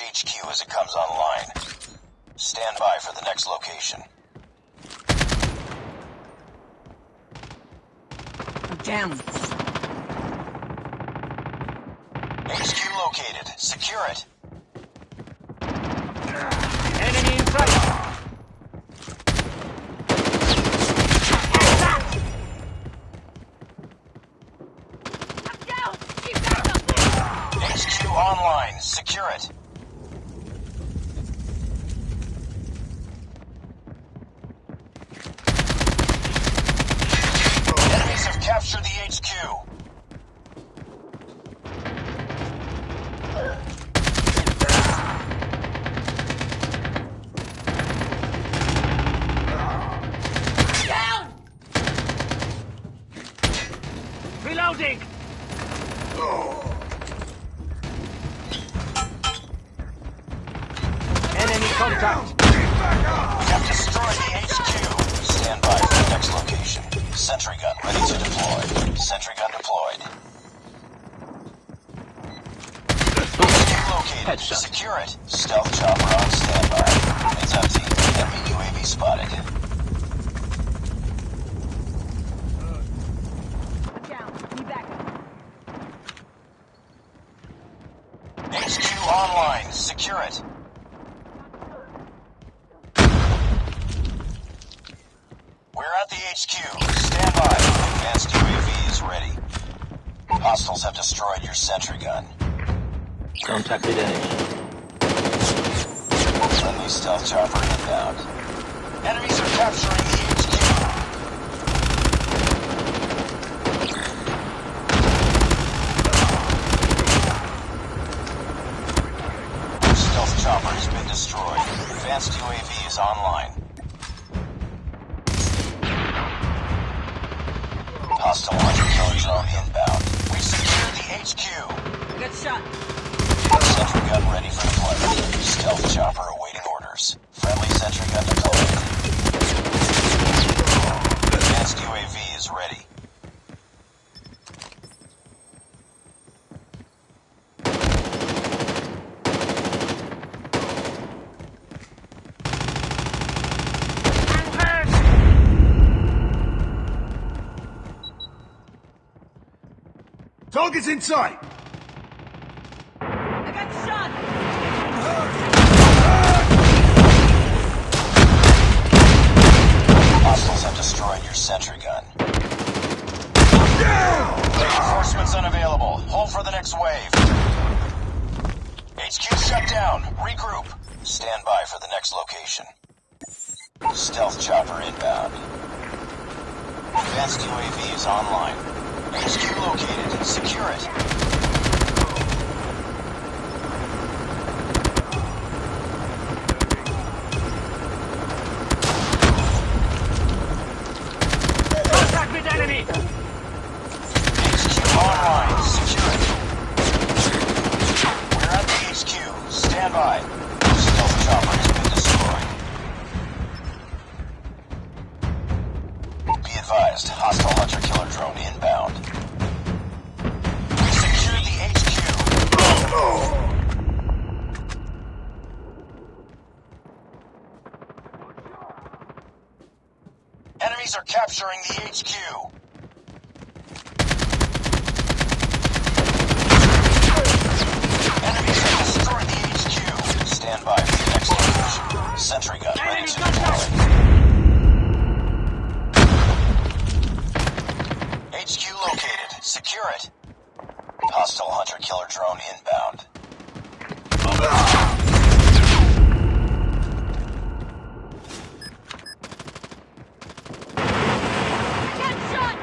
HQ as it comes online. Stand by for the next location. Down. HQ located. Secure it. Enemy in sight. HQ online. Secure it. Enemies have captured the HQ. Down! Reloading. Enemy contact. We have destroyed the HQ. Stand by for the next location. Sentry gun ready to deploy. Sentry gun deployed. Located. Headshot. Secure it. Stealth chopper on standby. It's empty. Enemy UAV spotted. Down. Be back. HQ online. Secure it. We're at the HQ. Stand by. Advanced UAV is ready. Hostiles have destroyed your sentry gun. Contacted enemy. Friendly stealth chopper inbound. Enemies are capturing the HQ. Stealth chopper has been destroyed. Advanced UAV is online. Hostile hunter drone HQ. Good shot. Sentry gun ready for deployment. Stealth chopper awaiting orders. Friendly sentry gun deployed. Advanced UAV is ready. Target's in sight! I got shot. Hostiles have destroyed your sentry gun. Reinforcements unavailable. Hold for the next wave. HQ shut down. Regroup. Stand by for the next location. Stealth chopper inbound. Advanced UAV is online. HQ located. Secure it. Contact with Enemies are capturing the HQ. Enemies have destroyed the HQ. Stand by for the next location. Sentry gun ready to contact. deploy. HQ located. Secure it. Hostile hunter killer drone inbound. Get shot.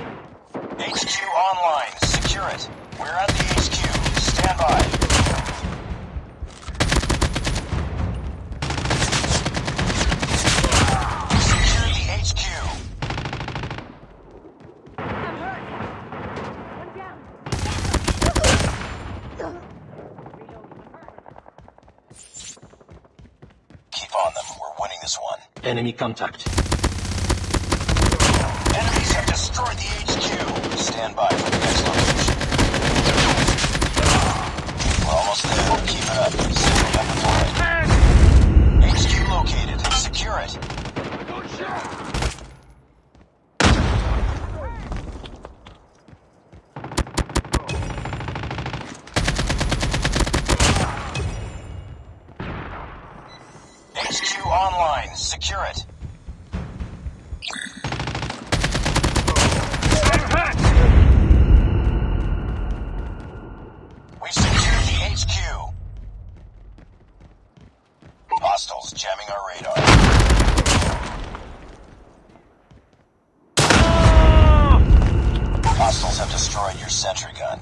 HQ online. Secure it. We're at the HQ. Stand by. Secure the HQ. I'm hurt. One down. Keep on them. This one. Enemy contact. Enemies have destroyed the HQ. Stand by for the next location. We're almost there. Keep it up. Sentry undeployed. Man! HQ located. Secure it. HQ online. Secure it. I'm! We've secured the HQ. Hostiles jamming our radar. Hostiles have destroyed your sentry gun.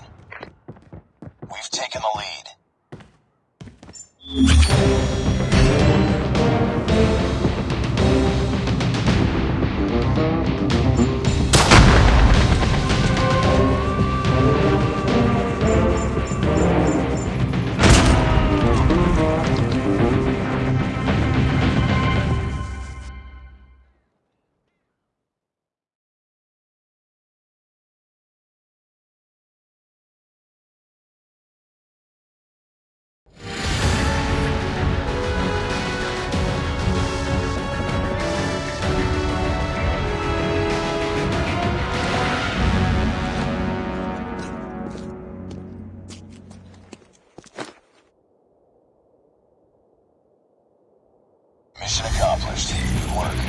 Work.